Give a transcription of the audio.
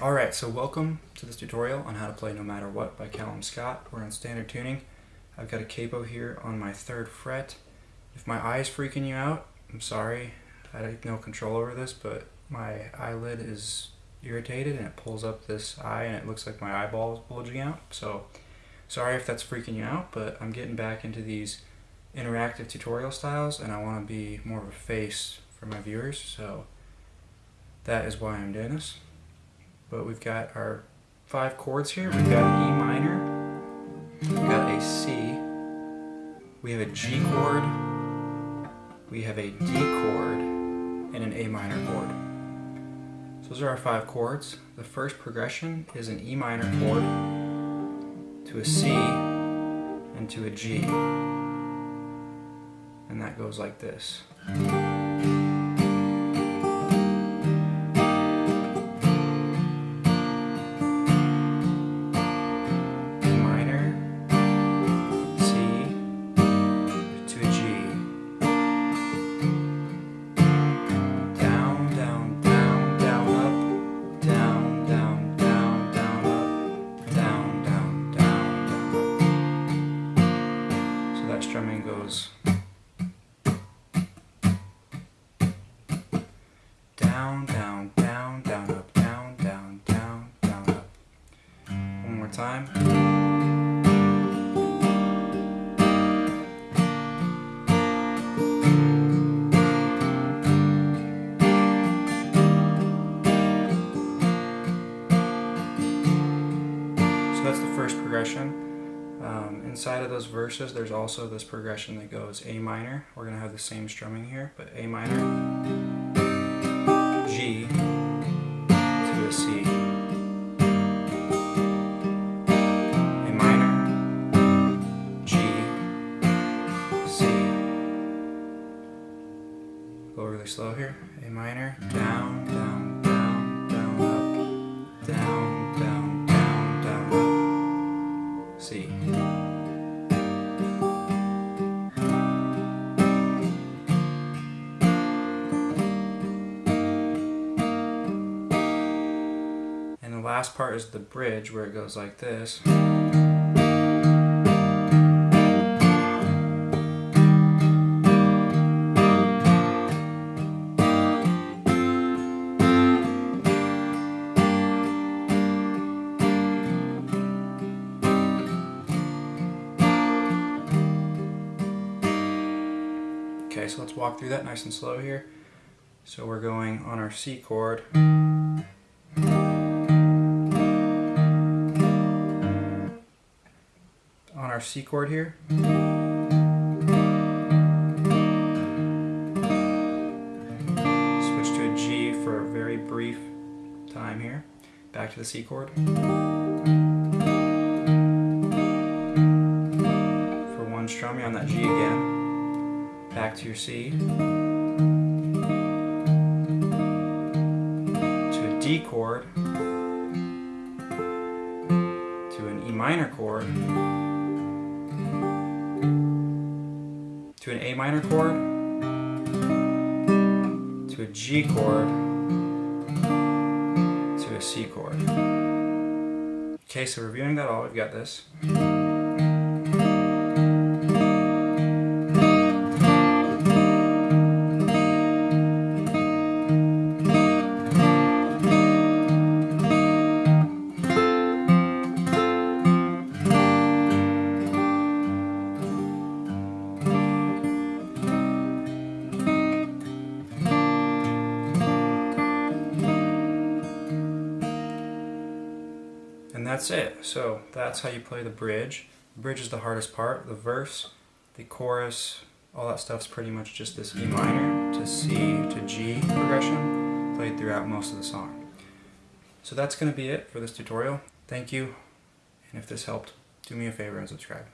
Alright, so welcome to this tutorial on how to play No Matter What by Callum Scott. We're in standard tuning. I've got a capo here on my third fret. If my eye is freaking you out, I'm sorry. I have no control over this, but my eyelid is irritated and it pulls up this eye and it looks like my eyeball is bulging out. So sorry if that's freaking you out, but I'm getting back into these interactive tutorial styles and I want to be more of a face for my viewers. So that is why I'm doing this. But we've got our five chords here. We've got an E minor, we've got a C, we have a G chord, we have a D chord, and an A minor chord. So those are our five chords. The first progression is an E minor chord to a C and to a G. And that goes like this. Time. So that's the first progression. Um, inside of those verses, there's also this progression that goes A minor. We're going to have the same strumming here, but A minor, G to a C. really slow here. A minor, down, down, down, down, up, down, down, down, down, up, C. And the last part is the bridge where it goes like this. So let's walk through that nice and slow here. So we're going on our C chord. On our C chord here. Switch to a G for a very brief time here. Back to the C chord. For one strum, you're on that G again. Back to your C. To a D chord. To an E minor chord. to an A minor chord, to a G chord, to a C chord. Okay, so reviewing that all, we've got this. And that's it. So that's how you play the bridge. The bridge is the hardest part. The verse, the chorus, all that stuff's pretty much just this E minor to C to G progression played throughout most of the song. So that's going to be it for this tutorial. Thank you, and if this helped, do me a favor and subscribe.